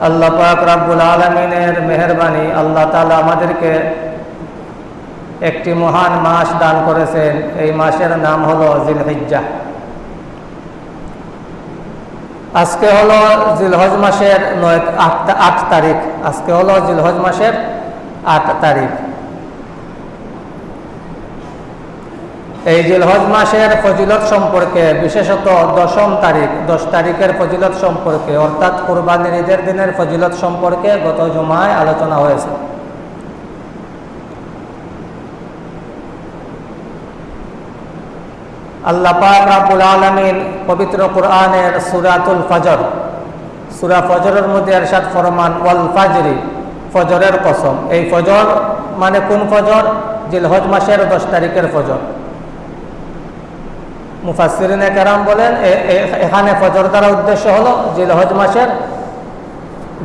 আল্লাহ পাক রাব্বুল আলমিনের মেহরবানি আল্লাহ তালা আমাদেরকে একটি মহান মাস দান করেছেন। এই মাসের নাম হলো জিলহিজ্জা। আজকে হলো জিলহজ মাসের নয় আট আট তারিখ। আজকে হলো জিলহজ মাসের আট তারিখ। এই জিলহজ মাসের ফজিলত সম্পর্কে, বিশেষত দশম তারিখ, দশ তারিখের ফজিলত সম্পর্কে, অর্থাৎ কোরবানির ঈদের দিনের ফজিলত সম্পর্কে গত জমায় আলোচনা হয়েছে। আল্লাহ পাক রাব্বুল আলামিন পবিত্র কোরআনের সুরাতুল ফজর, সুরা ফজরের মধ্যে এরশাদ ফরমান, ওয়াল ফাজরি, ফজরের কসম। এই ফজর মানে কোন ফজর? জিলহজ মাসের দশ তারিখের ফজর। মুফাসিরিনে কেরাম বলেন এখানে ফজর দ্বারা উদ্দেশ্য হলো জিলহজ মাসের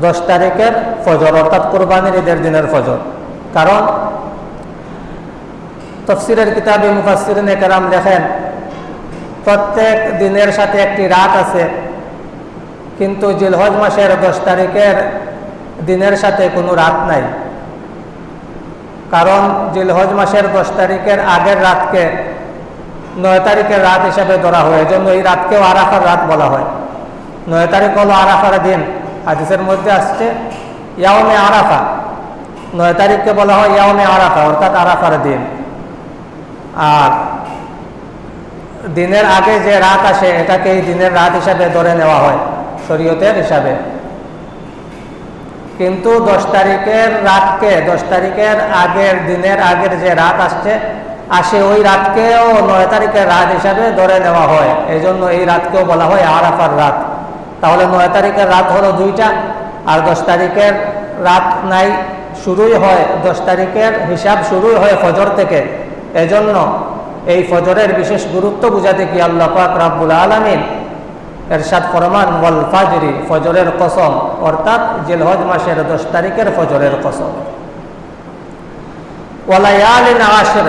দশ তারিখের ফজর, অর্থাৎ কোরবানির ঈদের দিনের ফজর। কারণ তফসিরের কিতাবে মুফাসিরিনে কেরাম লেখেন, প্রত্যেক দিনের সাথে একটি রাত আছে, কিন্তু জিলহজ মাসের দশ তারিখের দিনের সাথে কোনো রাত নাই। কারণ জিলহজ মাসের দশ তারিখের আগের রাতকে নয় তারিখের রাত হিসাবে ধরা হয় এজন্য এই রাতকেও আরাফার রাত বলা হয়। নয় তারিখ হলো আরাফার দিন। হাদিসের মধ্যে আসছে, ইয়াওমে আরাফা। নয় তারিখকে বলা হয় ইয়াওমে আরাফা, অর্থাৎ আরাফার দিন। আর দিনের আগে যে রাত আসে এটাকে এই দিনের রাত হিসাবে ধরে নেওয়া হয়, শরীয়তের হিসাবে। কিন্তু দশ তারিখের রাতকে, দশ তারিখের আগের দিনের আগের যে রাত আসছে আসে ওই রাতকেও নয় তারিখের রাত হিসাবে ধরে নেওয়া হয়। এই জন্য এই রাতকেও বলা হয় আরাফার রাত। তাহলে নয় তারিখের রাত হলো দুইটা, আর দশ তারিখের রাত নাই, শুরুই হয়। দশ তারিখের হিসাব শুরুই হয় ফজর থেকে। এজন্য এই ফজরের বিশেষ গুরুত্ব বুঝাতে কি আল্লাহ পাক রাব্বুল আলমিন এরশাদ ফরমান, ওয়াল ফাজরি ফজরের কসম, অর্থাৎ জিলহজ মাসের দশ তারিখের ফজরের কসম। ওয়ালায়ালিন আশর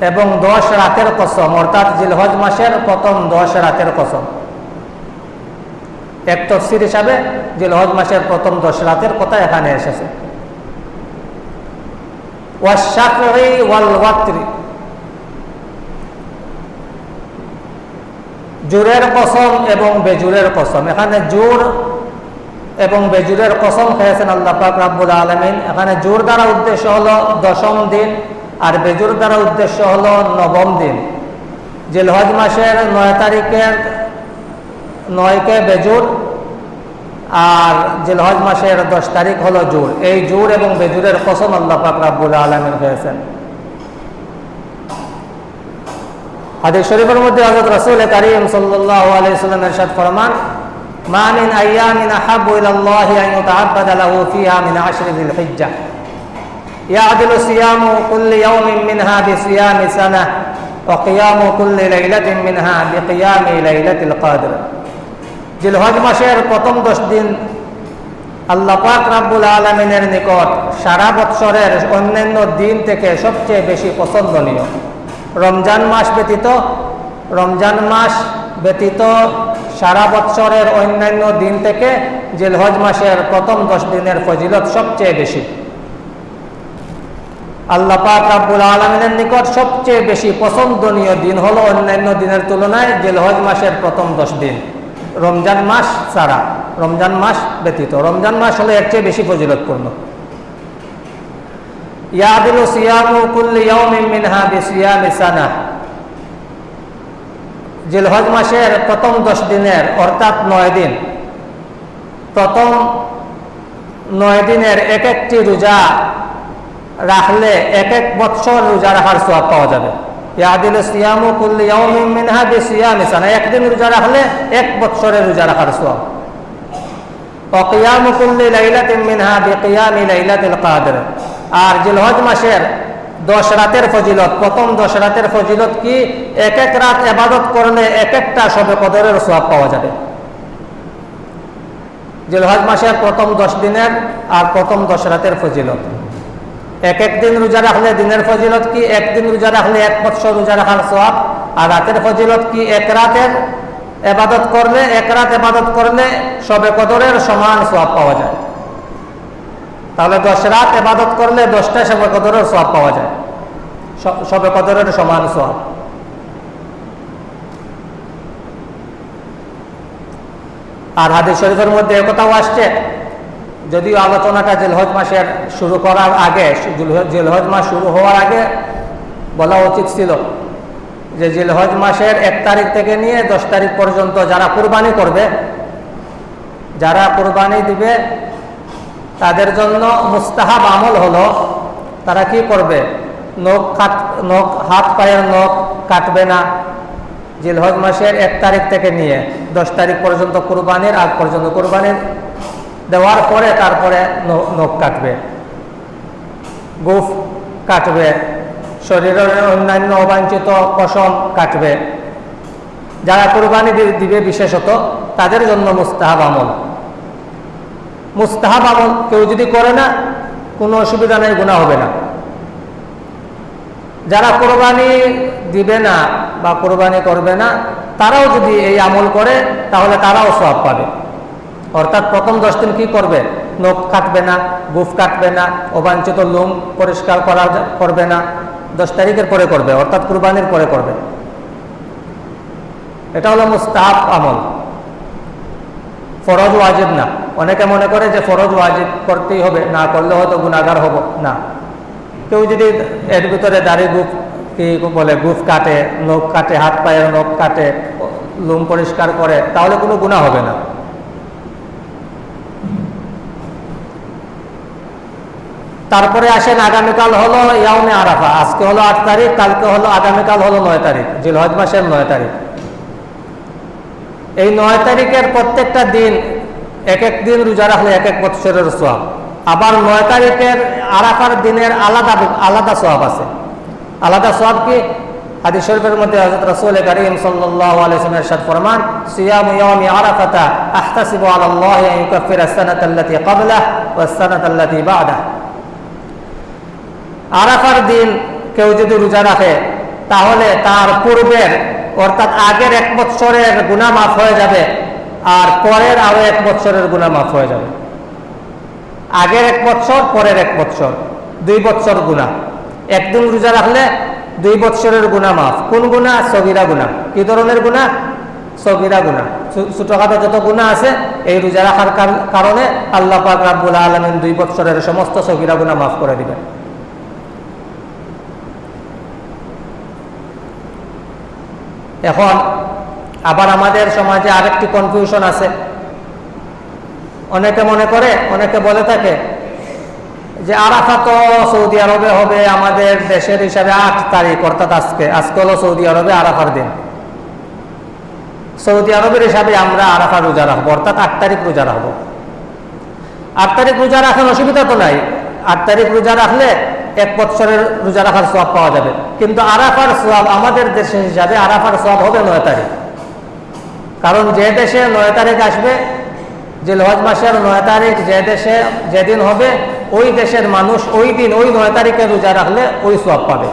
এবং দশ রাতের কসম, অর্থাৎ জিলহজ মাসের প্রথম দশ রাতের কসম। এক তফসির হিসাবে জিলহজ মাসের প্রথম দশ রাতের কথা এখানে এসেছে। জোরের কসম এবং বেজুরের কসম। এখানে জোর এবং বেজুরের কসম খেয়েছেন আল্লাহ পাক রাব্বুল আলমিন। এখানে জোর দ্বারা উদ্দেশ্য হলো দশম দিন আর বেজুর দ্বারা উদ্দেশ্য হল নবম দিন। জিলহজ মাসের নয় তারিখের নয়কে বেজুর আর জিলহজ মাসের দশ তারিখ হলো জুর। এই জুর এবং বেজুরের কসম আল্লাহ পাক রাব্বুল আলমের হয়েছেন হাদিস শরীফের মধ্যে হজরত রাসুল কারীম সাল্লাহ আলাইহি সাল্লাম ফরমান, মা মিন আইয়ামিন আহাব্বু ইলা আল্লাহি আন ইউতাআব্বাদা লাহু ফিহা মিন আশরি যিল হিজ্জাহ يعدل صيام كل يوم منها بصيام سنة وقيام كل ليلة منها بقيام ليلة القدر জিলহজ মাসের প্রথম দশ দিন আল্লাহ পাক রাব্বুল আলমিনের নিকট সারা বৎসরের অন্যান্য দিন থেকে সবচেয়ে বেশি পছন্দনীয় রমজান মাস ব্যতীত রমজান মাস ব্যতীত সারা বৎসরের অন্যান্য দিন থেকে জিলহজ মাসের প্রথম দশ দিনের ফজিলত সবচেয়ে বেশি আল্লাহ পাক রাব্বুল আলমিনের নিকট সবচেয়ে বেশি পছন্দনীয় দিন হলো অন্যান্য দিনের তুলনায় জিলহজ মাসের প্রথম দশ দিন। রমজান মাস ছাড়া, রমজান মাস ব্যতীত। রমজান মাস হলো এর চেয়ে বেশি ফজিলতপূর্ণ। ইয়াদিলু সিয়ামু কুল্লি ইয়াউমিন মিনহা বিসিয়ামি সানা। জিলহজ মাসের প্রথম দশ দিনের, অর্থাৎ নয় দিন, প্রথম নয় দিনের এক একটি রোজা রাখলে এক এক বৎসর রোজা রাখার সোয়াব পাওয়া যাবে। ইয়াদিল সিয়ামু কুল্লি ইয়াউমিন বিসিয়ামি সানা। একদিন রোজা রাখলে এক বৎসরের রোজা রাখার সোয়াব অকিয়ামু কুল্লি লাইলাতিন মিনহা বিকিয়ামি লাইলাতিল কাদর। আর জিলহজ মাসের দশ রাতের ফজিলত, প্রথম দশ রাতের ফজিলত কি? এক এক রাত এবাদত করলে এক একটা সবে কদরের সোয়াব পাওয়া যাবে। জিলহজ মাসের প্রথম দশ দিনের আর প্রথম দশ রাতের ফজিলত। এক একদিন রোজা রাখলে দিনের ফজিলত কি? একদিন রোজা রাখলে এক বৎসর রোজা রাখার সোয়াব আর রাতের ফজিলত কি? এক রাতের এবাদত করলে, এক রাত এবাদত করলে সবে কদরের সমান সোয়াব পাওয়া যায়। তাহলে দশ রাত এবাদত করলে দশটা সবে কদরের সব পাওয়া যায়। সবে কদরের সমান সব আর হাদিস শরীফের মধ্যে একথাও আসছে যদিও আলোচনাটা জেলহজ মাসের শুরু করার আগে, জুলহ- জেলহজ মাস শুরু হওয়ার আগে বলা উচিত ছিল যে জিলহজ মাসের এক তারিখ থেকে নিয়ে দশ তারিখ পর্যন্ত যারা কোরবানি করবে, যারা কুরবানি দিবে, তাদের জন্য মুস্তাহাব আমল হলো, তারা কি করবে? নখ কাট নখ, হাত পায়ের নখ কাটবে না জিলহজ মাসের এক তারিখ থেকে নিয়ে, দশ তারিখ পর্যন্ত কোরবানির, আগ পর্যন্ত কুরবানির দেওয়ার পরে তারপরে নখ কাটবে। গুফ কাটবে। শরীরের অন্যান্য অবাঞ্ছিত পশম কাটবে। যারা কোরবানি দিবে বিশেষত, তাদের জন্য মুস্তাহাব আমল। মুস্তাহাব আমল কেউ যদি করে না, কোনো অসুবিধা নেই গুণা হবে না। যারা কোরবানি দিবে না বা কোরবানি করবে না, তারাও যদি এই আমল করে, তাহলে তারাও সব পাবে। অর্থাৎ প্রথম দশ দিন কি করবে? নখ কাটবে না, গুফ কাটবে না, অবাঞ্ছিত লুম পরিষ্কার করা করবে না। দশ তারিখের পরে করবে, অর্থাৎ কুরবানির পরে করবে। এটা হলো মুস্তাহাব আমল। ফরজ ওয়াজিব না। অনেকে মনে করে যে ফরজ ওয়াজিব করতেই হবে, না করলে হয়তো গুণাগার হব, না। কেউ যদি এর ভিতরে দাড়ি গুফ, কি বলে, গুফ কাটে, নখ কাটে, হাত পায়ের নখ কাটে লুম পরিষ্কার করে, তাহলে কোনো গুণা হবে না। তারপরে আসেন আগামীকাল হলো ইয়াউমে আরাফা, আজকে হলো আট তারিখ, কালকে হলো আগামীকাল হলো নয় তারিখ, জিলহজ মাসের নয় তারিখ। এই নয় তারিখের প্রত্যেকটা দিন, এক এক দিন রোজা রাখলে এক এক বৎসরের সোয়াব আবার নয় তারিখের আরাফার দিনের আলাদা আলাদা সোয়াব আছে। আলাদা সোয়াব কি? হাদিস শরীফের মধ্যে হযরত রাসূল করিম ওয়াসাল্লাম ইরশাদ ফরমান, সিয়ামু ইয়াউমি আরাফাতা আহতাসিবু আলা আল্লাহি আন ইউকাফিরা আস-সানাতা আল্লাতী ক্বাবলাহু আরাফার দিন কেউ যদি রোজা রাখে, তাহলে তার পূর্বের, অর্থাৎ আগের এক বৎসরের গুণা মাফ হয়ে যাবে আর পরের আরও এক বৎসরের গুণা মাফ হয়ে যাবে। আগের এক বৎসর, পরের এক বৎসর, দুই বৎসর গুণা একদিন রোজা রাখলে দুই বৎসরের গুণা মাফ। কোন গুণা সগিরা গুণা কি ধরনের গুণা সগিরা গুণা ছোটখাটো যত গুণা আছে, এই রোজা রাখার কার- কারণে আল্লাহ পাক রাব্বুল আলমিন দুই বৎসরের সমস্ত সগিরা গুণা মাফ করে দিবেন। এখন আবার আমাদের সমাজে আরেকটি কনফিউশন আছে। অনেকে মনে করে, অনেকে বলে থাকে যে আরাফা তো সৌদি আরবে হবে, আমাদের দেশের হিসাবে আট তারিখ, অর্থাৎ আজকে। আজকে হলো সৌদি আরবে আরাফার দিন। সৌদি আরবের হিসাবে আমরা আরাফা রোজা রাখব, অর্থাৎ আট তারিখ রোজা রাখব। আট তারিখ রোজা রাখার অসুবিধা তো নাই। আট তারিখ রোজা রাখলে এক বৎসরের রোজা রাখার সব পাওয়া যাবে। কিন্তু আরাফার সব আমাদের দেশের হিসাবে আরাফার সব হবে নয় তারিখ। কারণ যে দেশে নয় তারিখ আসবে, যে লজ মাসের নয় তারিখ যে দেশে যেদিন হবে, ওই দেশের মানুষ ওই দিন ওই নয় তারিখে রোজা রাখলে ওই সব পাবে।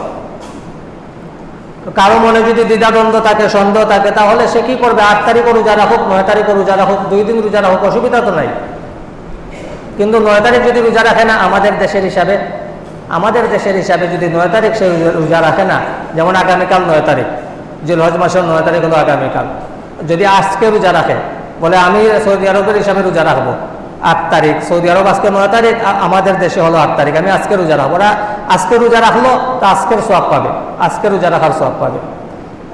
কারও মনে যদি দ্বিধাদ্বন্দ্ব থাকে, সন্দেহ থাকে, তাহলে সে কি করবে? আট তারিখও রোজা রাখুক, নয় তারিখও রোজা রাখুক, দুই দিন রোজা রাখুক, অসুবিধা তো নাই। কিন্তু নয় তারিখ যদি রোজা রাখে না আমাদের দেশের হিসাবে আমাদের দেশের হিসাবে যদি নয় তারিখ সে রোজা- রাখে না, যেমন আগামীকাল নয় তারিখ যে লজ মাসের নয় তারিখ হলো আগামীকাল। যদি আজকে রোজা রাখে, বলে আমি সৌদি আরবের হিসাবে রোজা রাখব, আট তারিখ। সৌদি আরব আজকে নয় তারিখ আমাদের দেশে হলো আট তারিখ। আমি আজকে রোজা রাখব। ওরা আজকে রোজা রাখল, তা আজকের সব পাবে। আজকে রোজা রাখার সব পাবে।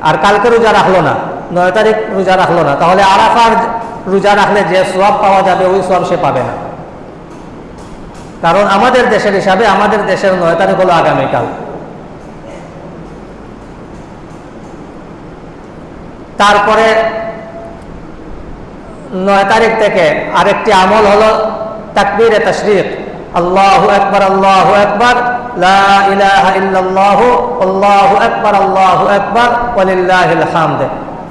আর কালকে রোজা রাখল না, নয় তারিখ রোজা রাখল না, তাহলে আরাফার রোজা রাখলে যে সব পাওয়া যাবে, ওই সব সে পাবে না। কারণ আমাদের দেশের হিসাবে আমাদের দেশের নয় তারিখ হলো আগামীকাল। তারপরে নয় তারিখ থেকে আরেকটি আমল হলো তাকবীর তশরিক। আল্লাহু আকবার, আল্লাহু হামদ।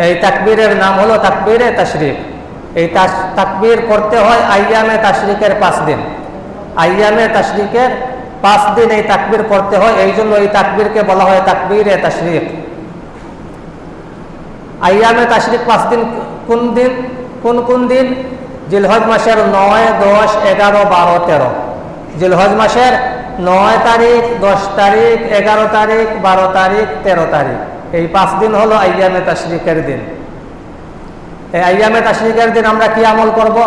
এই তাকবীরের নাম হলো তাকবীরে তশরিক। এই তাকবীর করতে হয় আইয়ামে তাশরিকের পাঁচ দিন। আইয়ামে তাশরিকের পাঁচ দিন এই তাকবীর পড়তে হয়, এই জন্য এই তাকবীরকে বলা হয় তাকবীরে তশরিক। আইয়ামে তাশরিক পাঁচ দিন কোন দিন? কোন কোন দিন? জিলহজ মাসের নয়, দশ, এগারো, বারো, তেরো। জিলহজ মাসের নয় তারিখ, দশ তারিখ, এগারো তারিখ, বারো তারিখ, তেরো তারিখ। এই পাঁচ দিন হলো আইয়ামে তাশরিকের দিন। এই আইয়ামে তাশরিকের দিন আমরা কি আমল করব?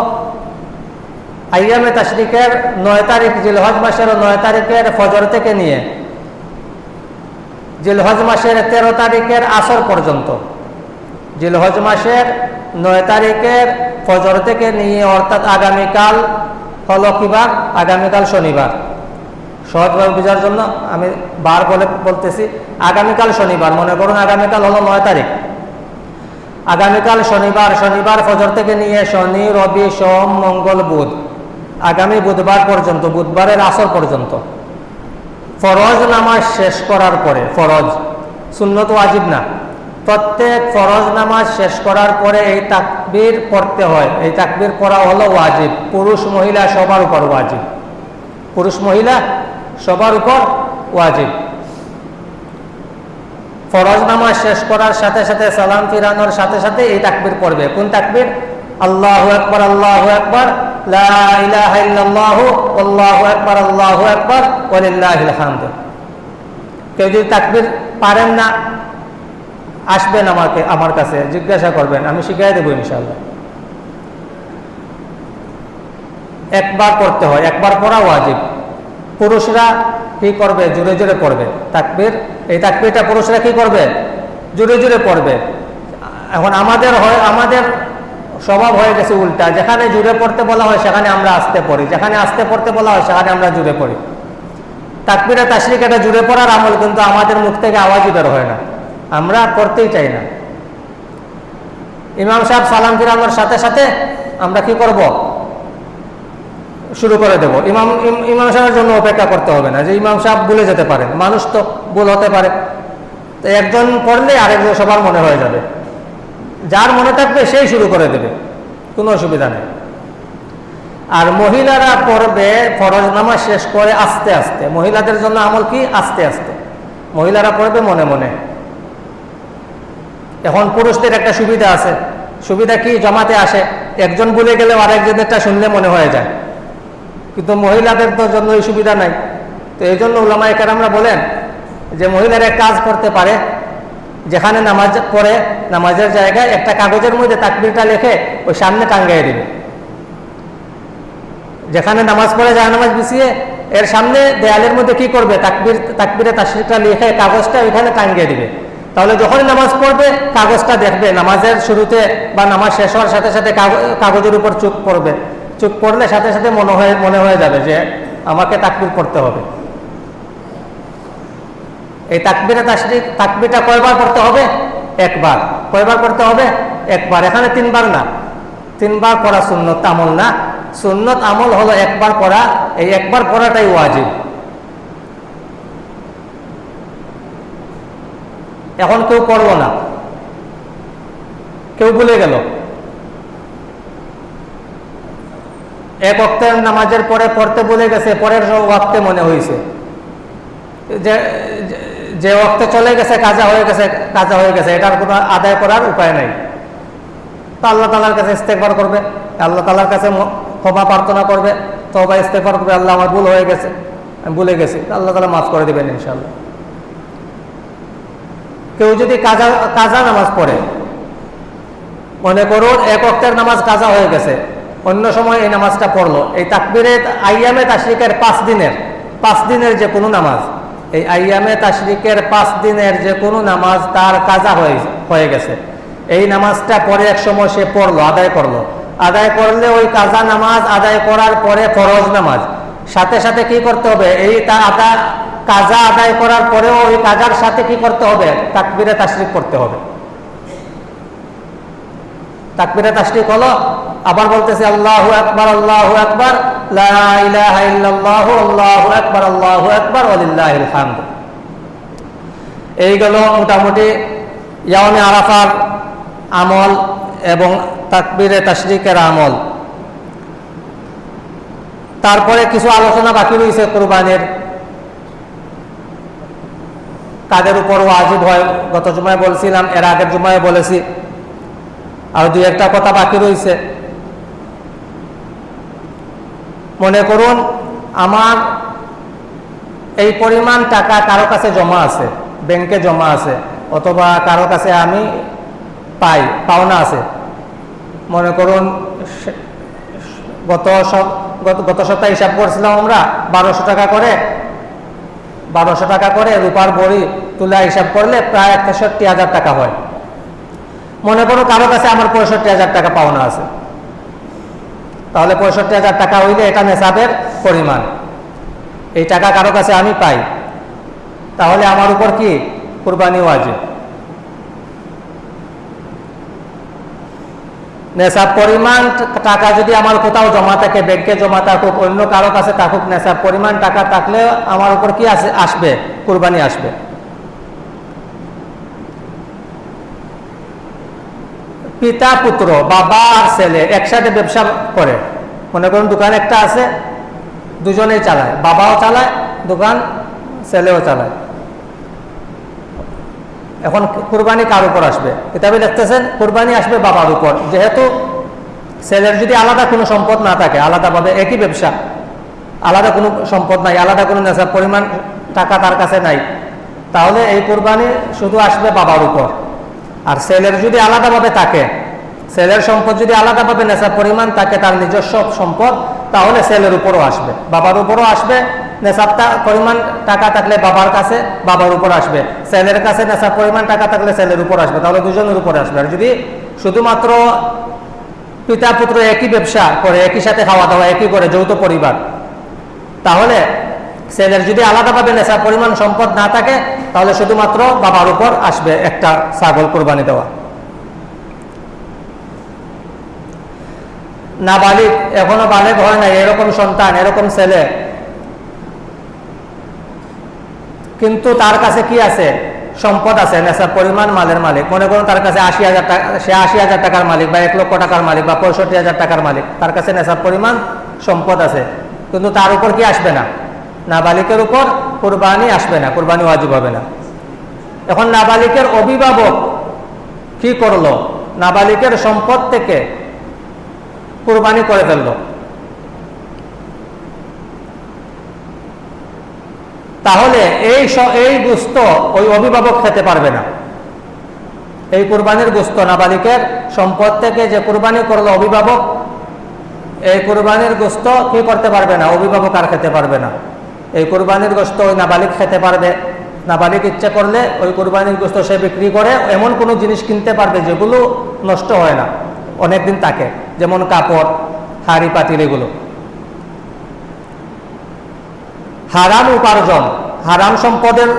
আইয়ামে তাশরিকের নয় তারিখ জিলহজ মাসের নয় তারিখের ফজর থেকে নিয়ে জিলহজ মাসের তেরো তারিখের আসর পর্যন্ত। জিলহজ মাসের নয় তারিখের ফজর থেকে নিয়ে অর্থাৎ আগামীকাল হলো কিবার আগামীকাল শনিবার। সহজভাবে বোঝার জন্য আমি বার বলে বলতেছি, আগামীকাল শনিবার। মনে করুন আগামীকাল হলো নয় তারিখ। আগামীকাল শনিবার শনিবার ফজর থেকে নিয়ে শনি, রবি, সোম, মঙ্গল, বুধ। আগামী বুধবার পর্যন্ত, বুধবারের আসর পর্যন্ত। ফরজ নামাজ শেষ করার পরে, ফরজ, সুন্নত ওয়াজিব না। প্রত্যেক ফরজ নামাজ শেষ করার পরে এই তাকবির পড়তে হয়। এই তাকবির পড়া হলো ওয়াজিব। পুরুষ, মহিলা সবার উপর ওয়াজিব। পুরুষ, মহিলা সবার উপর ওয়াজিব। ফরজ নামাজ শেষ করার সাথে সাথে সালাম ফিরানোর সাথে সাথে এই তাকবির পড়বে। কোন তাকবির? আল্লাহ আল্লাহু আকবার। আল্লাহু কেউ যদি তাকবীর পারেন না, আসবেন আমাকে, আমার কাছে, জিজ্ঞাসা করবেন, আমি শিখাই দেবো ইনশাল্লাহ একবার করতে হয়, একবার পড়া ওয়াজিব। পুরুষরা কি করবে? জোরে জোরে পড়বে। তাকবীর, এই তাকবীরটা পুরুষরা কি করবে? জোরে জোরে পড়বে। এখন আমাদের হয়, আমাদের স্বভাব হয়ে গেছে উল্টা। যেখানে জুড়ে পড়তে বলা হয় সেখানে আমরা আসতে পড়ি। যেখানে আসতে পড়তে বলা হয় সেখানে আমরা জুড়ে পড়ি। তাকবিরা তাসরিক এটা জুড়ে পড়ার আমল কিন্তু আমাদের মুখ থেকে আওয়াজই বের হয় না। আমরা করতেই চাই না। ইমাম সাহেব সালাম ফিরানোর সাথে সাথে আমরা কি করব? শুরু করে দেব। ইমাম ইম- ইমাম সাহেবের জন্য অপেক্ষা করতে হবে না যে ইমাম সাহেব ভুলে যেতে পারেন। মানুষ তো ভুল হতে পারে। তো একজন পড়লে আরেকজন সবার মনে হয়ে যাবে। যার মনে থাকবে সেই শুরু করে দেবে। কোনো অসুবিধা নেই। আর মহিলারা পড়বে, ফরজ নামাজ শেষ করে আস্তে আস্তে। মহিলাদের জন্য আমল কি? আস্তে আস্তে। মহিলারা পড়বে মনে মনে। এখন পুরুষদের একটা সুবিধা আছে। সুবিধা কি? জমাতে আসে। একজন বলে গেলেও আরেকজনেরটা শুনলে মনে হয়ে যায়। কিন্তু মহিলাদের তো জন্য এই সুবিধা নাই। তো এই জন্য ওলামায় কেরামরা বলেন যে মহিলারা কাজ করতে পারে যেখানে নামাজ পড়ে, নামাজের জায়গায় একটা কাগজের মধ্যে তাকবিরটা লিখে ওই সামনে টাঙ্গাই দেবে। যেখানে নামাজ পড়ে যায় নামাজ বিছিয়ে, এর সামনে দেয়ালের মধ্যে কি করবে? তাকবির, তাকবিরে তাসরিকটা লিখে কাগজটা ওইখানে টাঙ্গিয়ে দিবে। তাহলে যখনই নামাজ পড়বে, কাগজটা দেখবে। নামাজের শুরুতে বা নামাজ শেষ হওয়ার সাথে সাথে কাগ- কাগজের উপর চুপ পড়বে। চুপ পড়লে সাথে সাথে মনে হয়ে মনে হয়ে যাবে যে আমাকে তাকবির পড়তে হবে। এই তাকবিরে তাসরিক তাকবিরটা কয়বার পড়তে হবে? একবার। কয়বার পড়তে হবে? একবার। এখানে তিনবার না। তিনবার পড়া সুন্নত আমল না। সুন্নত আমল হলো একবার পড়া। এই একবার পড়াটাই ওয়াজিব। এখন কেউ পড়ল না। কেউ ভুলে গেল। এক অক্তের নামাজের পরে পড়তে ভুলে গেছে। পরের ওয়াক্তে মনে হয়েছে যে যে- অক্তে চলে গেছে, কাজা হয়ে গেছে, কাজা হয়ে গেছে, এটার কোনো আদায় করার উপায় নাই। তো আল্লাহ তালার কাছে ইস্তেকবার করবে, আল্লাহ তালার কাছে ক্ষমা প্রার্থনা করবে তবা ইস্তেকবার করবে, আল্লাহ আমার ভুল হয়ে গেছে, আমি ভুলে গেছি আল্লাহ তালা মাফ করে দেবেন ইনশাল্লাহ কেউ যদি কাজা কাজা নামাজ পড়ে, মনে করুন এক অক্তের নামাজ কাজা হয়ে গেছে, অন্য সময় এই নামাজটা পড়ল, এই তাকবিরে আইয়ামে তাশরিকের পাঁচ দিনের পাঁচ দিনের যে কোনো নামাজ এই আইয়ামে তাশরিকের পাঁচ দিনের যে কোনো নামাজ তার কাজা হয়ে হয়ে গেছে। এই নামাজটা পরে এক সময় সে পড়ল, আদায় করল। আদায় করলে ওই কাজা নামাজ আদায় করার পরে ফরজ নামাজ। সাথে সাথে কি করতে হবে? এই তা আদা, কাজা আদায় করার পরেও ওই কাজার সাথে কি করতে হবে? তাকবিরে তাশরিক করতে হবে। তাকবিরে তাশরিক হলো, আবার বলতেছি, আল্লাহ আকবার, আল্লাহু আকবার। লা ইলাহা ইল্লাল্লাহু, আল্লাহু আকবার আল্লাহু আকবার, ওয়ালিল্লাহিল হামদ। এইগুলো মোটামুটি ইয়ামে আরাফার আমল এবং তাকবিরে আমল। তারপরে কিছু আলোচনা বাকি রয়েছে কোরবানির। কাদের উপর ওয়াজিব হয়। গত জুমায় বলছিলাম, এর আগের জুমায় বলেছি। আর দুই একটা কথা বাকি রয়েছে। মনে করুন, আমার এই পরিমাণ টাকা কারও কাছে জমা আছে, ব্যাংকে জমা আছে, অথবা কারও কাছে আমি পাই, পাওনা আছে। মনে করুন গত গত- সপ্তাহে হিসাব করছিলাম আমরা, বারোশো টাকা করে, বারোশো টাকা করে রূপার বড়ি তুলা হিসাব করলে প্রায় তেষট্টি হাজার টাকা হয়। মনে করো কারও কাছে আমার পঁয়ষট্টি হাজার টাকা পাওনা আছে। তাহলে পঁয়ষট্টি হাজার টাকা হইলে এটা নেশাবের পরিমাণ। এই টাকা কারও কাছে আমি পাই। তাহলে আমার উপর কি কুরবানি ওয়াজিব? নেশাব পরিমাণ টাকা যদি আমার কোথাও জমা থাকে ব্যাংকে জমা থাকুক, অন্য কারও কাছে থাকুক নেশাব পরিমাণ টাকা থাকলে আমার উপর কি আসে আসবে? কুরবানি আসবে। পিতা পুত্র বাবা আর ছেলে একসাথে ব্যবসা করে। মনে করুন দোকান একটা আছে, দুজনেই চালায়। বাবাও চালায়, দোকান ছেলেও চালায়। এখন কুরবানি কার উপর আসবে? কিতাবে দেখতেছেন কুরবানি আসবে বাবার উপর। যেহেতু ছেলের যদি আলাদা কোনো সম্পদ না থাকে, আলাদাভাবে একই ব্যবসা, আলাদা কোনো সম্পদ নাই, আলাদা কোনো নেশার পরিমাণ টাকা তার কাছে নাই, তাহলে এই কুরবানি শুধু আসবে বাবার উপর। আর সেলের যদি আলাদাভাবে থাকে, সেলের সম্পদ যদি আলাদাভাবে নেশার পরিমাণ থাকে, তার নিজস্ব সম্পদ, তাহলে সেলের উপরও আসবে। বাবার উপরও আসবে নেশাবটা পরিমাণ টাকা থাকলে বাবার কাছে, বাবার উপর আসবে। সেলের কাছে নেশার পরিমাণ টাকা থাকলে সেলের উপর আসবে, তাহলে দুজনের উপরে আসবে। আর যদি শুধুমাত্র পিতা পুত্র একই ব্যবসা করে, একই সাথে খাওয়া দাওয়া একই করে যৌথ পরিবার, তাহলে ছেলের যদি আলাদাভাবে নেশার পরিমাণ সম্পদ না থাকে, তাহলে শুধুমাত্র বাবার উপর আসবে একটা ছাগল কোরবানি দেওয়া। না বালিক এখনও বালেক হয় না এরকম সন্তান, এরকম ছেলে। কিন্তু তার কাছে কি আছে? সম্পদ আছে, নেশার পরিমাণ মালের মালিক। মনে করুন তার কাছে আশি হাজার টাকা, সে আশি হাজার টাকার মালিক বা এক লক্ষ টাকার মালিক বা পঁয়ষট্টি হাজার টাকার মালিক। তার কাছে নেশার পরিমাণ সম্পদ আছে, কিন্তু তার উপর কি আসবে না? নাবালিকের উপর কোরবানি আসবে না, কোরবানি ওয়াজিব হবে না। এখন নাবালিকের অভিভাবক কি করল? নাবালিকের সম্পদ থেকে কোরবানি করে ফেলল। তাহলে এই এই গুস্ত ওই অভিভাবক খেতে পারবে না। এই কোরবানির গুস্ত নাবালিকের সম্পদ থেকে যে কোরবানি করল অভিভাবক, এই কোরবানির গোস্ত কি করতে পারবে না? অভিভাবক আর খেতে পারবে না। এই কোরবানির গোস্ত ওই নাবালিক খেতে পারবে। নাবালিক ইচ্ছে করলে ওই কোরবানির গোস্ত সে বিক্রি করে, এমন কোনো জিনিস কিনতে পারবে যেগুলো নষ্ট হয় না। অনেকদিন থাকে, যেমন কাপড়, হাড়ি, পাতিল এগুলো। হারাম উপার্জন। হারাম সম্পদের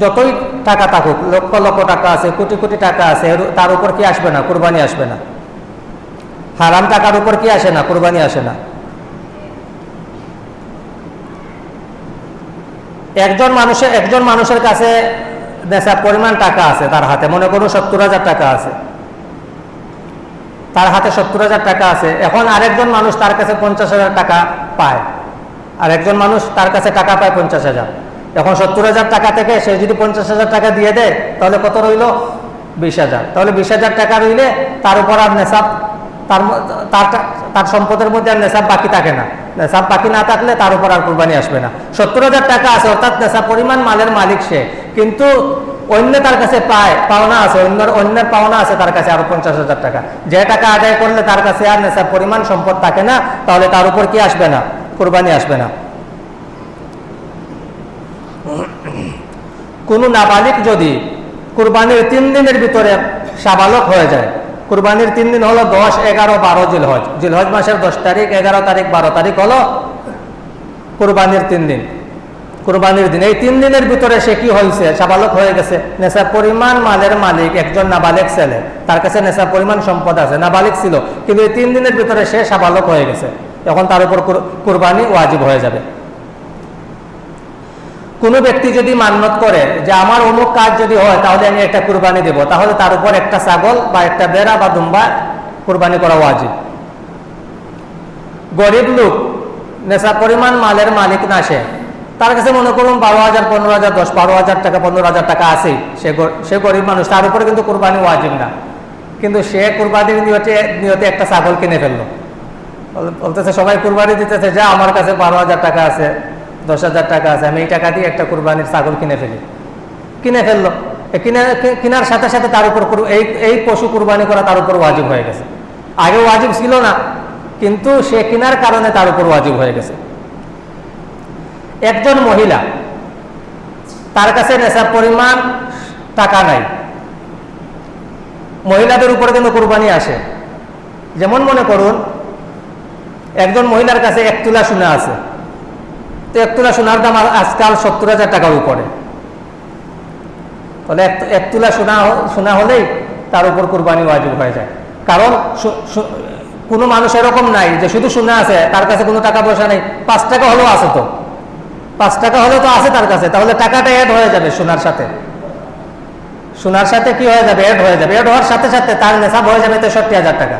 যতই টাকা থাকুক, লক্ষ লক্ষ টাকা আছে, কোটি কোটি টাকা আছে তার উপর কি আসবে না? কোরবানি আসবে না। হারাম টাকার উপর কি আসে না? কোরবানি আসে না। একজন মানুষের একজন মানুষের কাছে নেশার পরিমাণ টাকা আছে তার হাতে। মনে করুন সত্তর হাজার টাকা আছে। তার হাতে সত্তর হাজার টাকা আছে। এখন আরেকজন মানুষ তার কাছে পঞ্চাশ হাজার টাকা পায়। আর একজন মানুষ তার কাছে টাকা পায় পঞ্চাশ হাজার। এখন সত্তর হাজার টাকা থেকে সে যদি পঞ্চাশ হাজার টাকা দিয়ে দেয়, তাহলে কত রইল? বিশ হাজার। তাহলে বিশ হাজার টাকা রইলে তার উপর আর নেশাব তার তার সম্পদের মধ্যে আর নেশাব বাকি থাকে না। নেশাব বাকি না থাকলে তার উপর আর কোরবানি আসবে না। সত্তর হাজার টাকা আছে, অর্থাৎ নেশাব পরিমাণ মালের মালিক সে। কিন্তু অন্য তার কাছে পায়, পাওনা আছে, অন্যের অন্যের পাওনা আছে তার কাছে আরও পঞ্চাশ হাজার টাকা। যে টাকা আদায় করলে তার কাছে আর নেশার পরিমাণ সম্পদ থাকে না, তাহলে তার উপর কি আসবে না? কোরবানি আসবে না। কোনো নাবালিক যদি কুরবানির তিন দিনের ভিতরে সাবালক হয়ে যায় কুরবানির তিন দিন হলো দশ, এগারো, বারো জিলহজ। জিলহজ মাসের দশ তারিখ, এগারো তারিখ, বারো তারিখ হলো কুরবানির তিন দিন। কুরবানির দিন। এই তিন দিনের ভিতরে সে কি হয়েছে সাবালক হয়ে গেছে। নেশা পরিমাণ মালের মালিক, একজন নাবালিক ছেলে। তার কাছে নেশা পরিমাণ সম্পদ আছে। নাবালিক ছিল। কিন্তু এই তিন দিনের ভিতরে সে সাবালক হয়ে গেছে। এখন তার উপর কুর- কুরবানি ওয়াজিব হয়ে যাবে। কোনো ব্যক্তি যদি মান্যত করে যে আমার অমুক কাজ যদি হয়, তাহলে আমি একটা কুরবানি দেব। তাহলে তার উপর একটা ছাগল বা একটা বেড়া বা দুম্বা কুরবানি করা ওয়াজিব। গরিব লোক, নেশা পরিমাণ মালের মালিক না সে। তার কাছে মনে করুন বারো হাজার, পনেরো হাজার, দশ, বারো হাজার টাকা, পনেরো হাজার টাকা আছে। সে সে গরিব মানুষ, তার উপরে কিন্তু কোরবানি ওয়াজিব না। কিন্তু সে কুরবানির নিয়তে নিয়তে একটা ছাগল কিনে ফেলল। বলতেছে, সবাই কুরবানি দিতেছে, যা আমার কাছে বারো হাজার টাকা আছে। দশ হাজার টাকা আছে, আমি এই টাকা দিয়ে একটা কুরবানির ছাগল কিনে ফেলি। কিনে ফেলল। কিনে কেনার সাথে সাথে তার উপর এই এই পশু কুরবানি করা তার উপর ওয়াজিব হয়ে গেছে। আগে ওয়াজিব ছিল না, কিন্তু সে কেনার কারণে তার উপর ওয়াজিব হয়ে গেছে। একজন মহিলা, তার কাছে নেশার পরিমাণ টাকা নাই। মহিলাদের উপরে কিন্তু কোরবানি আসে। যেমন মনে করুন, একজন মহিলার কাছে এক তুলা সোনা আছে। তো এক তুলা সোনার দাম আজকাল সত্তর হাজার টাকার উপরে। তাহলে এক তুলা সোনা সোনা হলেই তার উপর কোরবানি ওয়াজিব হয়ে যায়। কারণ কোনো মানুষ এরকম নাই যে শুধু সোনা আছে, তার কাছে কোনো টাকা পয়সা নেই। পাঁচ টাকা হলেও আছে তো। পাঁচ টাকা হলেও তো আছে তার কাছে। তাহলে টাকাটা অ্যাড হয়ে যাবে সোনার সাথে। সোনার সাথে কি হয়ে যাবে? অ্যাড হয়ে যাবে। অ্যাড হওয়ার সাথে সাথে তার নেশাব হয়ে যাবে তেষট্টি হাজার টাকা।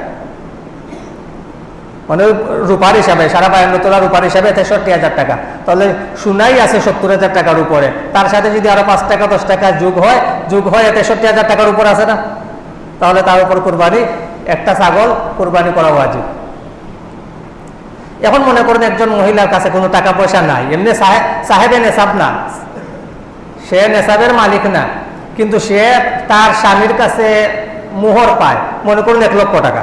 মানে রূপার হিসাবে, সারা বায়ান্ন তোলা রূপার হিসাবে তেষট্টি হাজার টাকা। তাহলে সোনাই আছে সত্তর হাজার টাকার উপরে। তার সাথে যদি আরও পাঁচ টাকা, দশ টাকা যোগ হয় যোগ হয় তেষট্টি হাজার টাকার উপর আছে না? তাহলে তার উপর কোরবানি, একটা ছাগল কোরবানি করা উচিত এখন মনে করেন একজন মহিলার কাছে কোনো টাকা পয়সা নাই। এমনি সাহেব সাহেবে নেশাব না। সে নেশাবের মালিক না। কিন্তু সে তার স্বামীর কাছে মোহর পায়। মনে করুন এক লক্ষ টাকা।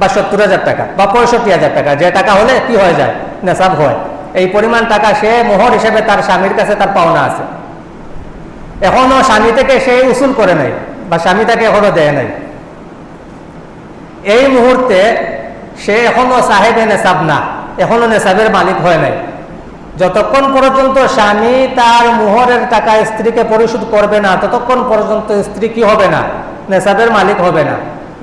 বা সত্তর হাজার টাকা বা পঁয়ষট্টি হাজার টাকা, যে টাকা হলে কি হয়ে যায়? নেশাব হয়। এই পরিমাণ টাকা সে মোহর হিসেবে তার স্বামীর কাছে তার পাওনা আছে। এখনও স্বামী থেকে সে উসুল করে নাই বা স্বামী তাকে এখনও দেয় নাই। এই মুহূর্তে সে এখনও সাহেবে নেশাব না, এখনও নেশাবের মালিক হয় নাই। যতক্ষণ পর্যন্ত স্বামী তার মোহরের টাকা স্ত্রীকে পরিশোধ করবে না, ততক্ষণ পর্যন্ত স্ত্রী কি হবে না? নেশাবের মালিক হবে না।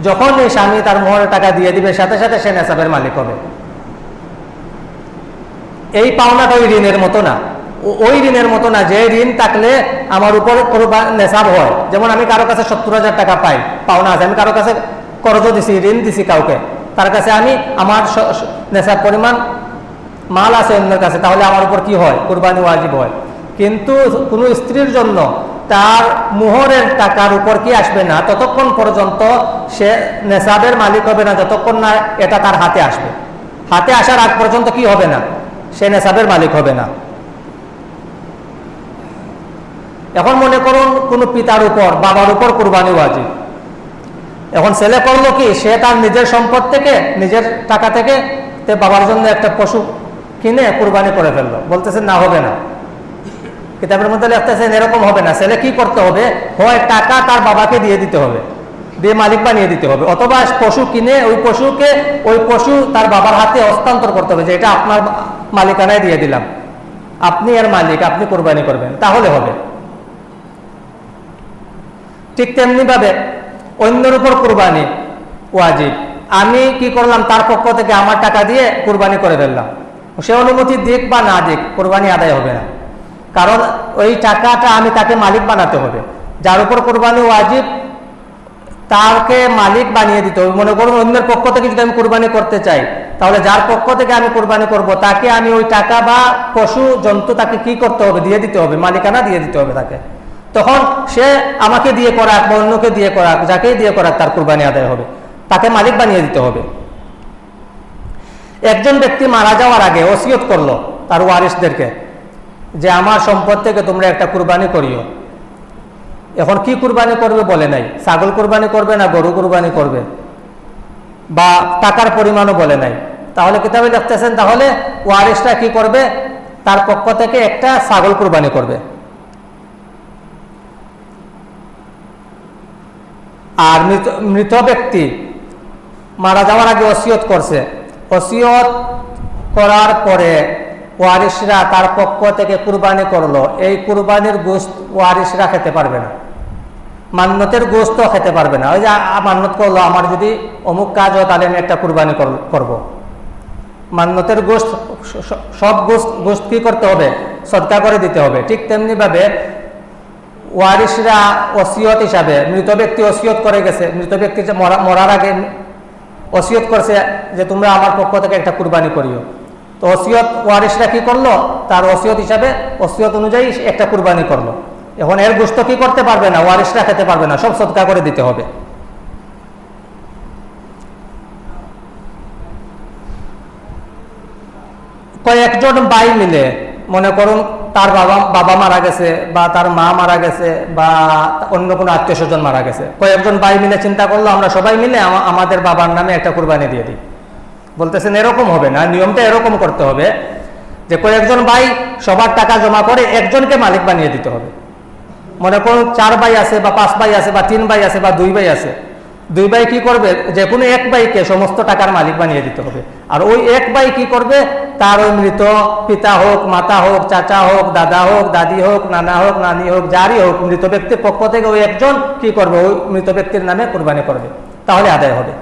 যখন এই স্বামী তার মোহরের টাকা দিয়ে দিবে, সাথে সাথে সে নেশাবের মালিক হবে। এই পাওনাটা ওই ঋণের মতো না। ওই ঋণের মতো না, যে ঋণ থাকলে আমার উপর নেশাব হয়। যেমন আমি কারও কাছে সত্তর হাজার টাকা পাই, পাওনা আছে, আমি কারও কাছে করজ দিছি, ঋণ দিছি কাউকে, তার কাছে আমি আমার নেশাব পরিমাণ মাল আছে অন্যের কাছে, তাহলে আমার উপর কি হয়? কোরবানি ওয়াজিব হয়। কিন্তু কোনো স্ত্রীর জন্য তার মোহরের টাকার উপর কি আসবে না? ততক্ষণ পর্যন্ত সে নেশাবের মালিক হবে না, যতক্ষণ না এটা তার হাতে আসবে। হাতে আসার আগ পর্যন্ত কি হবে না? সে নেশাবের মালিক হবে না। এখন মনে করুন, কোনো পিতার উপর, বাবার উপর কোরবানি ওয়াজিব। এখন ছেলে করল কি? সে তার নিজের সম্পদ থেকে, নিজের টাকা থেকে, তে বাবার জন্য একটা পশু কিনে কোরবানি করে ফেলল। বলতেছে, না, হবে না। কিতাবের মধ্যে লিখতেছেন এরকম হবে না। ছেলে কি করতে হবে? হয় টাকা তার বাবাকে দিয়ে দিতে হবে, দিয়ে মালিক বানিয়ে দিতে হবে। অথবা পশু কিনে ওই পশুকে, ওই পশু তার বাবার হাতে হস্তান্তর করতে হবে, যে এটা আপনার মালিকানায় দিয়ে দিলাম। আপনি এর মালিক, আপনি কোরবানি করবেন। তাহলে হবে। ঠিক তেমনি ভাবে অন্যের উপর কোরবানি ওয়াজিব। আমি কি করলাম? তার পক্ষ থেকে আমার টাকা দিয়ে কোরবানি করে ফেললাম। সে অনুমতি দিক বা না দিক, কোরবানি আদায় হবে না। কারণ ওই টাকাটা আমি তাকে মালিক বানাতে হবে। যার উপর কোরবানি ওয়াজিব, তাকে মালিক বানিয়ে দিতে হবে। মনে করুন, অন্যের পক্ষ থেকে যদি আমি কোরবানি করতে চাই, তাহলে যার পক্ষ থেকে আমি কোরবানি করব, তাকে আমি ওই টাকা বা পশু, জন্তু তাকে কি করতে হবে? দিয়ে দিতে হবে, মালিকানা দিয়ে দিতে হবে তাকে। তখন সে আমাকে দিয়ে করাক বা অন্যকে দিয়ে করাক, যাকেই দিয়ে করাক তার কোরবানি আদায় হবে। তাকে মালিক বানিয়ে দিতে হবে। একজন ব্যক্তি মারা যাওয়ার আগে ওসিয়ত করল তার ওয়ারিসদেরকে। যে আমার সম্পদ থেকে তোমরা একটা কুরবানি করিও। এখন কি কুরবানি করবে বলে নাই। ছাগল কুরবানি করবে না গরু কুরবানি করবে? বা টাকার পরিমাণও বলে নাই। তাহলে কিতাবে দেখতেছেন, তাহলে ওয়ারিসটা কি করবে? তার পক্ষ থেকে একটা ছাগল কুরবানি করবে। আর মৃত ব্যক্তি মারা যাওয়ার আগে অসিয়ত করছে। অসিয়ত করার পরে ওয়ারিসরা তার পক্ষ থেকে কুরবানি করল। এই কুরবানির গোস্ত ওয়ারিসরা খেতে পারবে না। মান্যতের গোস্ত খেতে পারবে না। ওই যে মান্যত করল, আমার যদি অমুক কাজ হয়, তাহলে আমি একটা কুরবানি কর- করব। মান্যতের গোস্ত সব গোস্ত গোস্ত কি করতে হবে? সদকা করে দিতে হবে। ঠিক তেমনি ভাবে ওয়ারিসরা ওসিয়ত হিসাবে, মৃত ব্যক্তি অসিয়ত করে গেছে। মৃত ব্যক্তি মরার আগে অসিয়ত করছে যে, তোমরা আমার পক্ষ থেকে একটা কুরবানি করিও। তো ওসিয়ত ওয়ারিসরা কি করল? তার ওসিয়ত হিসাবে ওসিয়ত অনুযায়ী একটা কুরবানি করল। এখন এর গোস্ত কি করতে পারবে না? ওয়ারিসরা খেতে পারবে না। সব সদকা করে দিতে হবে। কয়েকজন ভাই মিলে, মনে করুন তার বাবা বাবা মারা গেছে বা তার মা মারা গেছে বা অন্য কোনো আত্মীয় স্বজন মারা গেছে। কয়েকজন ভাই মিলে চিন্তা করল, আমরা সবাই মিলে আমাদের বাবার নামে একটা কুরবানি দিয়ে দিই। বলতেছেন, এরকম হবে না, নিয়মটা এরকম করতে হবে যে কয়েকজন ভাই সবার টাকা জমা করে একজনকে মালিক বানিয়ে দিতে হবে। মনে করুন চার ভাই আছে বা পাঁচ ভাই আছে বা তিন ভাই আছে বা দুই ভাই আছে, দুই ভাই কি করবে? যে কোনো এক ভাইকে সমস্ত টাকার মালিক বানিয়ে দিতে হবে। আর ওই এক ভাই কি করবে? তার ওই মৃত পিতা হোক, মাতা হোক, চাচা হোক, দাদা হোক, দাদি হোক, নানা হোক, নানি হোক, যারই হোক, মৃত ব্যক্তির পক্ষ থেকে ওই একজন কি করবে? ওই মৃত ব্যক্তির নামে কোরবানি করবে। তাহলে আদায় হবে।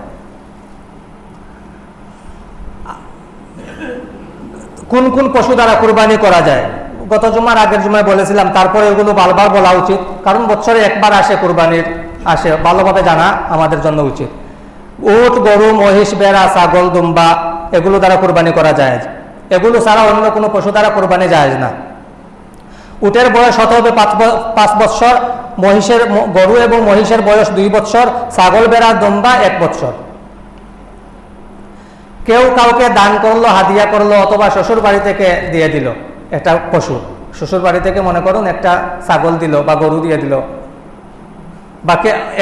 কোন কোন পশু দ্বারা কুরবানি করা যায়? গত জুমার আগের জুমায় বলেছিলাম, তারপরে এগুলো বারবার বলা উচিত, কারণ বছরে একবার আসে কোরবানির, আসে। ভালোভাবে জানা আমাদের জন্য উচিত। উট, গরু, মহিষ বেড়া ছাগল, দুম্বা, এগুলো দ্বারা কুরবানি করা যায়। এগুলো ছাড়া অন্য কোনো পশু দ্বারা কোরবানি যায় না। উটের বয়স হতে হবে পাঁচ বৎসর, মহিষের গরু এবং মহিষের বয়স দুই বৎসর, ছাগল বেড়া দুম্বা এক বৎসর। কেউ কাউকে দান করল, হাদিয়া করল অথবা শ্বশুর বাড়ি থেকে দিয়ে দিল, একটা পশু। শ্বশুর বাড়ি থেকে মনে করুন একটা ছাগল দিল বা গরু দিয়ে দিল বা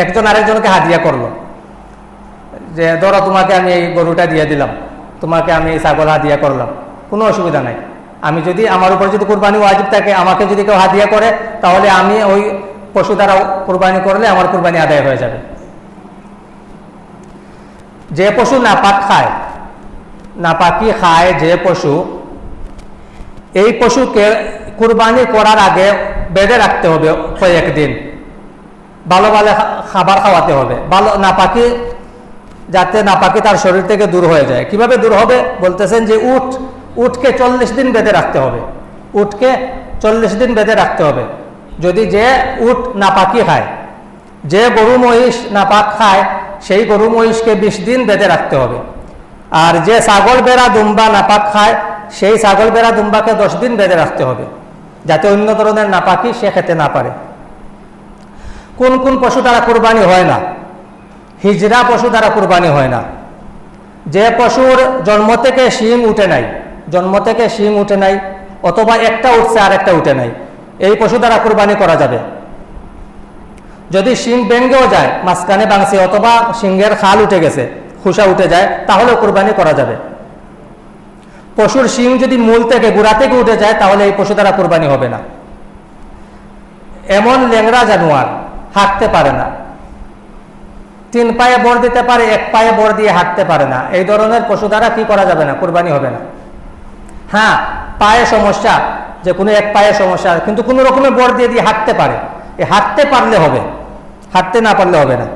একজন আরেকজনকে হাদিয়া করল, যে ধরো তোমাকে আমি এই গরুটা দিয়ে দিলাম, তোমাকে আমি এই ছাগল হাদিয়া করলাম, কোনো অসুবিধা নাই। আমি যদি, আমার উপর যদি কোরবানি ওয়াজিব থাকে, আমাকে যদি কেউ হাদিয়া করে, তাহলে আমি ওই পশু দ্বারা কোরবানি করলে আমার কোরবানি আদায় হয়ে যাবে। যে পশু নাপাক খায় নাপাকি খায় যে পশু। এই পশুকে কুরবানি করার আগে বেঁধে রাখতে হবে কয়েকদিন। ভালো ভালো খাবার খাওয়াতে হবে। ভালো নাপাকি, যাতে নাপাকি তার শরীর থেকে দূর হয়ে যায়। কীভাবে দূর হবে? বলতেছেন যে উট, উটকে চল্লিশ দিন বেঁধে রাখতে হবে। উটকে চল্লিশ দিন বেঁধে রাখতে হবে। যদি যে উট নাপাকি খায়, যে গরু মহিষ নাপাক খায়, সেই গরু মহিষকে বিশ দিন বেঁধে রাখতে হবে। আর যে ছাগল বেড়া দুম্বা নাপাক খায়, সেই ছাগল বেড়া দুম্বাকে দশ দিন বেঁধে রাখতে হবে, যাতে অন্য ধরনের নাপাকি সে খেতে না পারে। কোন কোন পশু দ্বারা কুরবানি হয় না? হিজরা পশু দ্বারা কুরবানি হয় না। যে পশুর জন্ম থেকে শিং উঠে নাই, জন্ম থেকে শিং উঠে নাই, অথবা একটা উঠছে আর একটা উঠে নাই, এই পশু দ্বারা কুরবানি করা যাবে। যদি শিং ভেঙ্গেও যায়, মাঝখানে বাংছে অথবা শিংয়ের খাল উঠে গেছে খুসা উঠে যায়, তাহলেও কুরবানি করা যাবে। পশুর শিং যদি মূল থেকে গোড়া থেকে উঠে যায়, তাহলে এই পশু দ্বারা কোরবানি হবে না। এমন ল্যাংরা জানোয়ার হাঁটতে পারে না। তিন পায়ে বর দিতে পারে, এক পায়ে বর দিয়ে হাঁটতে পারে না। এই ধরনের পশু দ্বারা কি করা যাবে না? কোরবানি হবে না। হ্যাঁ পায়ে সমস্যা, যে কোনো এক পায়ে সমস্যা, কিন্তু কোনো রকমের বর দিয়ে দিয়ে হাঁটতে পারে। এই হাঁটতে পারলে হবে, হাঁটতে না পারলে হবে না।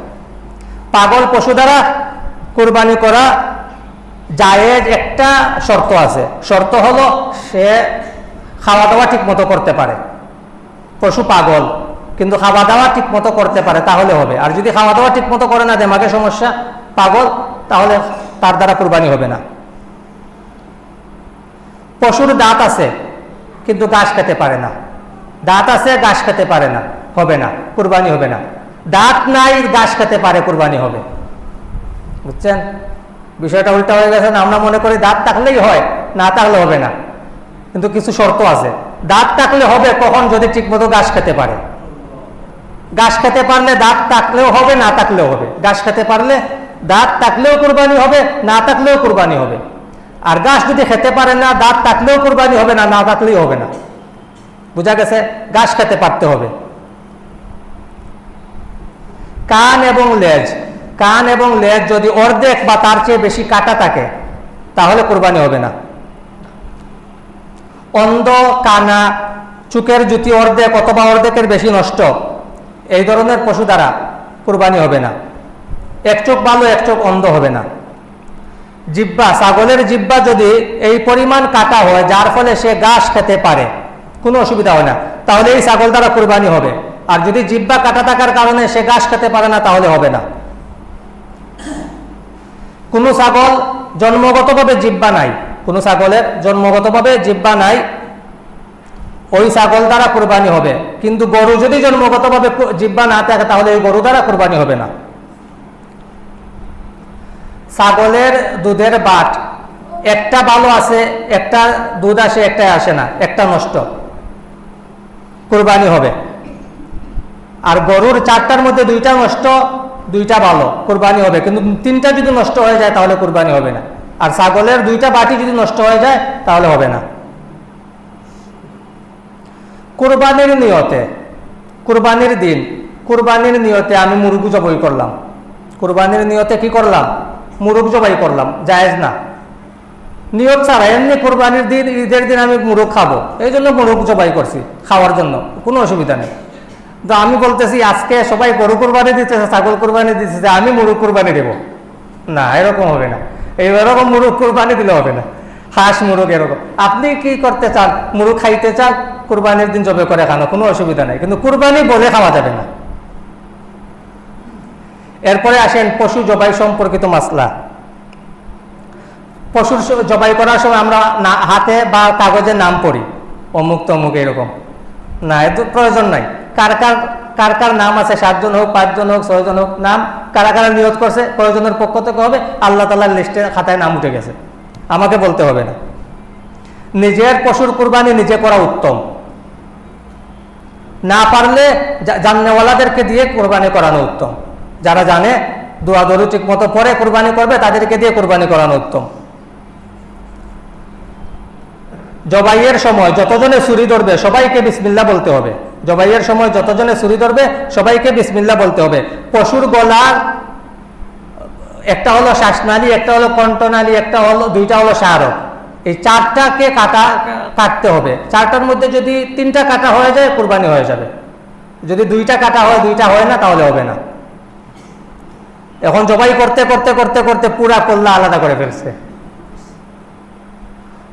পাগল পশু দ্বারা কোরবানি করা জায়েজ একটা শর্ত আছে। শর্ত হলো সে খাওয়া দাওয়া ঠিক মতো করতে পারে। পশু পাগল, কিন্তু খাওয়া দাওয়া ঠিক মতো করতে পারে, তাহলে হবে। আর যদি খাওয়া দাওয়া ঠিক মতো করে না দেমাগে সমস্যা, পাগল, তাহলে তার দ্বারা কোরবানি হবে না। পশুর দাঁত আছে, কিন্তু গাছ খেতে পারে না। দাঁত আছে গাছ খেতে পারে না, হবে না, কুরবানি হবে না। দাঁত নাই গাছ খেতে পারে, কোরবানি হবে। বুঝছেন? বিষয়টা উল্টা হয়ে গেছে আমরা মনে করি দাঁত থাকলেই হয়, না থাকলে হবে না। কিন্তু কিছু শর্ত আছে। দাঁত থাকলে হবে কখন? যদি ঠিকমতো ঘাস খেতে পারে। ঘাস খেতে পারলে দাঁত থাকলেও হবে, না থাকলেও হবে। ঘাস খেতে পারলে দাঁত থাকলেও কুরবানি হবে, না থাকলেও কুরবানি হবে। আর গাছ যদি খেতে পারে না, দাঁত থাকলেও কুরবানি হবে না না থাকলেই হবে না। বোঝা গেছে? গাছ খেতে পারতে হবে। কান এবং লেজ কান এবং লেজ যদি অর্ধেক বা তার চেয়ে বেশি কাটা থাকে, তাহলে কোরবানি হবে না। অন্ধ, কানা, চুকের জুতি অর্ধেক অথবা অর্ধেকের বেশি নষ্ট, এই ধরনের পশু দ্বারা কোরবানি হবে না। এক চোখ ভালো, এক চোখ অন্ধ হবে না। জিব্বা ছাগলের জিব্বা যদি এই পরিমাণ কাটা হয়, যার ফলে সে ঘাস খেতে পারে, কোনো অসুবিধা হয় না। তাহলে এই ছাগল দ্বারা কোরবানি হবে। আর যদি জিব্বা কাটা থাকার কারণে সে ঘাস খেতে পারে না, তাহলে হবে না। কোনো ছাগল জন্মগতভাবে জিব্বা নাই। কোনো ছাগলের জন্মগতভাবে জিব্বা নাই, ওই ছাগল দ্বারা কোরবানি হবে। কিন্তু গরু যদি জন্মগতভাবে জিব্বা না থাকে, তাহলে ওই গরু দ্বারা কোরবানি হবে না। ছাগলের দুধের বাট, একটা ভালো আছে, একটা দুধ আসে একটা আসে না, একটা নষ্ট। কোরবানি হবে। আর গরুর চারটার মধ্যে দুইটা নষ্ট দুইটা ভালো কোরবানি হবে। কিন্তু তিনটা যদি নষ্ট হয়ে যায়, তাহলে কোরবানি হবে না। আর ছাগলের দুইটা বাটি যদি নষ্ট হয়ে যায়, তাহলে হবে না। কোরবানির নিয়তে, কোরবানির দিন, কোরবানির নিয়তে আমি মুরগু জবাই করলাম। কোরবানির নিয়তে কি করলাম? মুরগ জবাই করলাম, জায়েজ না। নিয়ত ছাড়া এমনি কোরবানির দিন, ঈদের দিন আমি মুরগ খাব। এই জন্য মুরগ জবাই করছি, খাওয়ার জন্য। কোনো অসুবিধা নেই। তো আমি বলতেছি, আজকে সবাই গরু কোরবানি দিতেছে, ছাগল কোরবানি দিতেছে, আমি মুরগ কোরবানি দেবো। না, এরকম হবে না। এই এরকম মুরগ কোরবানি দিলে হবে না। হাঁস, মুরগ এরকম। আপনি কি করতে চান? মুরগ খাইতে চান? কোরবানির দিন জবে করে খানো, কোনো অসুবিধা নাই। কিন্তু কোরবানি বলে খাওয়া যাবে না। এরপরে আসেন পশু জবাই সম্পর্কিত মাসলা। পশুর জবাই করার সময় আমরা না, হাতে বা কাগজে নাম পড়ি। অমুক তমুক এরকম। না এত প্রয়োজন নাই। কার কার কার কার নাম আছে? সাতজন হোক, পাঁচজন হোক, ছয়জন হোক, নাম কারা কারা নিয়োগ করছে, প্রয়োজনের পক্ষ থেকে হবে, আল্লাহ তালার লিস্টে খাতায় নাম উঠে গেছে। আমাকে বলতে হবে না। নিজের পশুর কুরবানি নিজে করা উত্তম। না পারলে জা- জাননেওয়ালাদেরকে দিয়ে কোরবানি করানো উত্তম। যারা জানে, দোয়া দরু ঠিক মতো পরে কোরবানি করবে, তাদেরকে দিয়ে কোরবানি করানো উত্তম। জবাইয়ের সময় যতজনে ছুরি ধরবে, সবাইকে বিসমিল্লা বলতে হবে। জবাইয়ের সময় যতজনে ছুরি ধরবে, সবাইকে বিসমিল্লা বলতে হবে। পশুর গলার একটা হলো শ্বাসনালী, একটা হলো কণ্ঠনালী, একটা হলো, দুইটা হলো সারক। এই চারটাকে কাটা, কাটতে হবে। চারটার মধ্যে যদি তিনটা কাটা হয়ে যায়, কোরবানি হয়ে যাবে। যদি দুইটা কাটা হয়, দুইটা হয় না, তাহলে হবে না। এখন জবাই করতে করতে করতে করতে পুরা কল্লা আলাদা করে ফেলছে।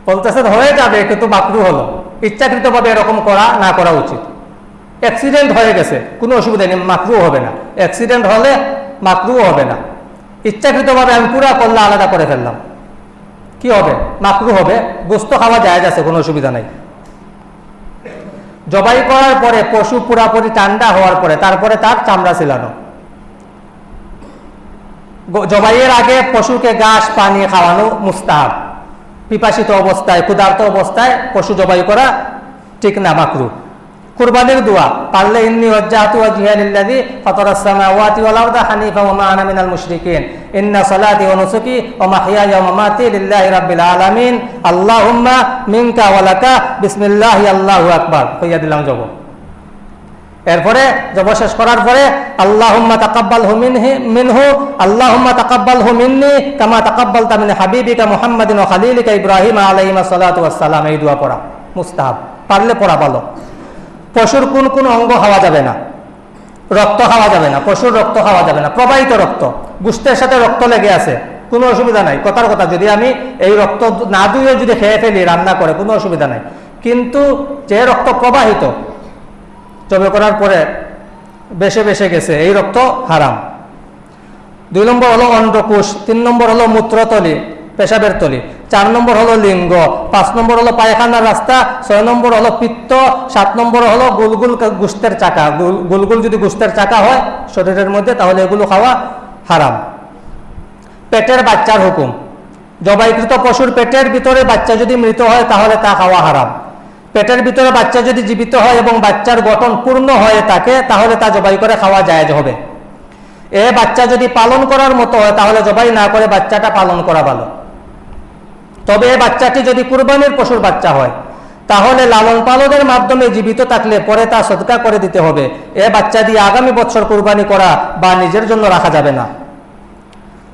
বলতেছেন হয়ে যাবে, কিন্তু বাকরু হলো। ইচ্ছাকৃতভাবে এরকম করা, না করা উচিত। অ্যাক্সিডেন্ট হয়ে গেছে, কোনো অসুবিধা নেই মাকরু হবে না। অ্যাক্সিডেন্ট হলে মাকরু হবে না। ইচ্ছাকৃতভাবে আমি পুরা কল্লা আলাদা করে ফেললাম। কি হবে? মাকরু হবে। গোস্ত খাওয়া যায় আছে, কোনো অসুবিধা নাই। জবাই করার পরে, পশু পুরাপুরি ঠান্ডা হওয়ার পরে, তারপরে তার চামড়া ছিলানো। জবাইয়ের আগে পশুকে ঘাস, পানি খাওয়ানো মুস্তাহাব। পিপাসিত অবস্থায়, ক্ষুধার্ত অবস্থায় পশু জবাই করা ঠিক না মাকরু কুরবানির দোয়া। পারলে ইন্নি ওয়াজ্জাহতু ওয়াজহিয়া লিল্লাযী ফাতারাস সামাওয়াতি ওয়াল আরদা হানিফা ওয়া মা আনা মিনাল মুশরিকিন। ইন্না সালাতি ওয়া নুসুকি ওয়া মাহইয়ায়া ওয়া মামাতি লিল্লাহি রাব্বিল আলামিন। আল্লাহুম্মা মিনকা ওয়া লাকা। বিসমিল্লাহি, আল্লাহু আকবার। কইয়া দিলাম জব। এরপরে জব শেষ করার পরে, আল্লাহুম্মা তাকাব্বাল হু মিনহি, মিনহু। আল্লাহুম্মা তাকাব্বাল হু মিন্নি কামা তাকাব্বালতা মিন হাবিবিকা মুহাম্মাদিন ওয়া খালিলিকা ইব্রাহিম আলাইহিস সালাতু ওয়াস সালাম এই দোয়া পড়া। মুস্তাহাব। পারলে পড়া ভালো। পশুর কোন কোন অঙ্গ খাওয়া যাবে না। রক্ত খাওয়া যাবে না, পশুর রক্ত খাওয়া যাবে না, প্রবাহিত রক্ত গুস্তের সাথে রক্ত লেগে আছে, কোনো অসুবিধা নাই, কথার কথা, যদি আমি এই রক্ত না ধুয়ে যদি খেয়ে ফেলি, রান্না করে, কোনো অসুবিধা নাই। কিন্তু যে রক্ত প্রবাহিত, জবে করার পরে বেশে বেশে গেছে, এই রক্ত হারাম। দুই নম্বর হলো অন্ডকোষ, তিন নম্বর হলো মূত্রতলি পেশাবের তলি। চার নম্বর হলো লিঙ্গ, পাঁচ নম্বর হলো পায়খানার রাস্তা, ছয় নম্বর হলো পিত্ত, সাত নম্বর হলো গুলগুল গুস্তের চাকা। গুলগুল যদি গুস্তের চাকা হয় শরীরের মধ্যে, তাহলে এগুলো খাওয়া হারাম। পেটের বাচ্চার হুকুম। জবাইকৃত পশুর পেটের ভিতরে বাচ্চা যদি মৃত হয়, তাহলে তা খাওয়া হারাম। পেটের ভিতরে বাচ্চা যদি জীবিত হয় এবং বাচ্চার গঠন পূর্ণ হয়ে থাকে তাহলে তা জবাই করে খাওয়া জায়েজ হবে। এ বাচ্চা যদি পালন করার মতো হয়, তাহলে জবাই না করে বাচ্চাটা পালন করা ভালো। তবে এ বাচ্চাটি যদি কুরবানির পশুর বাচ্চা হয়, তাহলে লালন পালনের মাধ্যমে জীবিত থাকলে পরে তা সদকা করে দিতে হবে। এ বাচ্চা দিয়ে আগামী বছর কুরবানি করা বা নিজের জন্য রাখা যাবে না।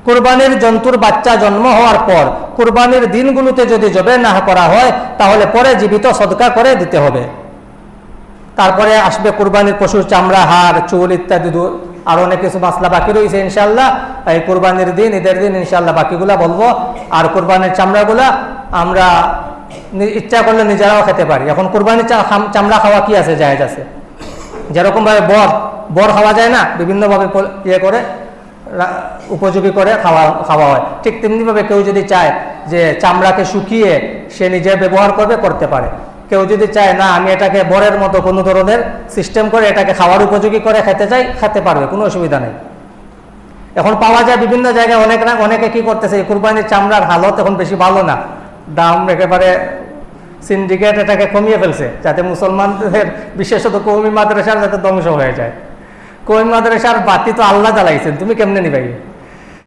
কুরবানির জন্তুর বাচ্চা জন্ম হওয়ার পর কুরবানির দিনগুলোতে যদি জবে না করা হয়, তাহলে পরে জীবিত সদকা করে দিতে হবে। তারপরে আসবে কুরবানির পশুর চামড়া, হাড়, চুল ইত্যাদি আর অনেক কিছু মাসলা বাকি রয়েছে ইনশাল্লাহ এই কুরবানির দিন, ঈদের দিন ইনশাল্লাহ বাকিগুলা বলব। আর কোরবানির চামড়াগুলা আমরা ইচ্ছা করলে নিজেরাও খেতে পারি। এখন কুরবানির চামড়া খাওয়া কি আছে? জায়েজ আছে। যেরকম ভাবে বর বর খাওয়া যায় না, বিভিন্নভাবে ইয়ে করে উপযোগী করে খাওয়া খাওয়া হয়। ঠিক তেমনিভাবে কেউ যদি চায় যে চামড়াকে শুকিয়ে সে নিজে ব্যবহার করবে, করতে পারে। কেউ যদি চায়, না, আমি এটাকে বরের মতো কোনো ধরনের সিস্টেম করে এটাকে খাওয়ার উপযোগী করে খেতে চাই, খেতে পারবে, কোনো অসুবিধা নেই। এখন পাওয়া যায় বিভিন্ন জায়গায় অনেক না, অনেকে কি করতেছে কুরবানির চামড়ার হালত এখন বেশি ভালো না। দাম একেবারে সিন্ডিকেট এটাকে কমিয়ে ফেলছে, যাতে মুসলমানদের, বিশেষত কৌমি মাদ্রাসার যাতে ধ্বংস হয়ে যায়। কৌমি মাদ্রাসার বাতি তো আল্লাহ জ্বালাইছেন, তুমি কেমনে নিবাই